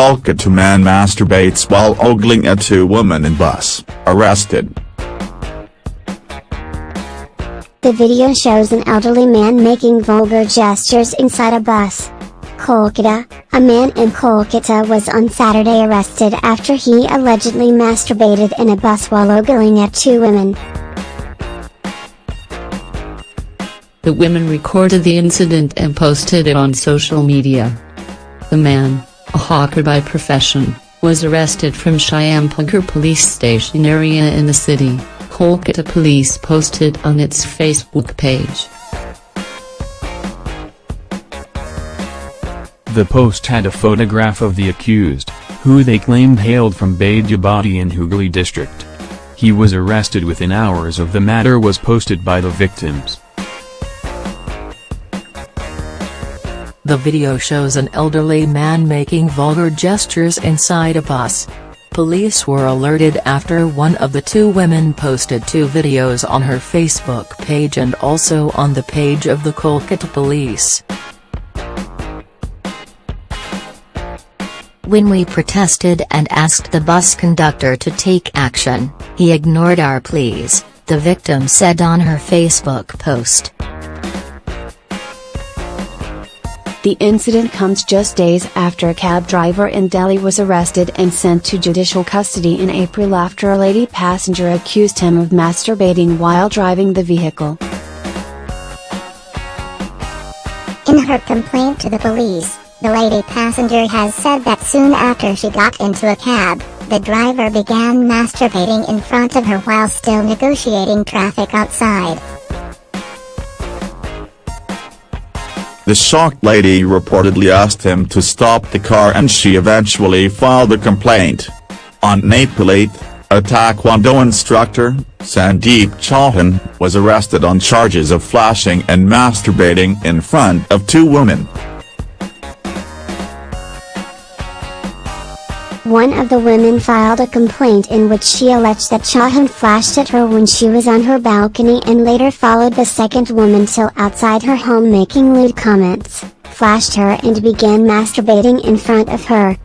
Kolkata man masturbates while ogling at two women in bus, arrested. The video shows an elderly man making vulgar gestures inside a bus. Kolkata, a man in Kolkata was on Saturday arrested after he allegedly masturbated in a bus while ogling at two women. The women recorded the incident and posted it on social media. The man, a hawker by profession, was arrested from Shyampukur police station area in the city, Kolkata police posted on its Facebook page. The post had a photograph of the accused, who they claimed hailed from Baidyabati in Hooghly district. He was arrested within hours of the matter was posted by the victims. The video shows an elderly man making vulgar gestures inside a bus. Police were alerted after one of the two women posted two videos on her Facebook page and also on the page of the Kolkata police. When we protested and asked the bus conductor to take action, he ignored our pleas, the victim said on her Facebook post. The incident comes just days after a cab driver in Delhi was arrested and sent to judicial custody in April after a lady passenger accused him of masturbating while driving the vehicle. In her complaint to the police, the lady passenger has said that soon after she got into a cab, the driver began masturbating in front of her while still negotiating traffic outside. The shocked lady reportedly asked him to stop the car and she eventually filed a complaint. On April 8, a Taekwondo instructor, Sandeep Chauhan, was arrested on charges of flashing and masturbating in front of two women. One of the women filed a complaint in which she alleged that Chauhan flashed at her when she was on her balcony and later followed the second woman till outside her home making lewd comments, flashed her and began masturbating in front of her.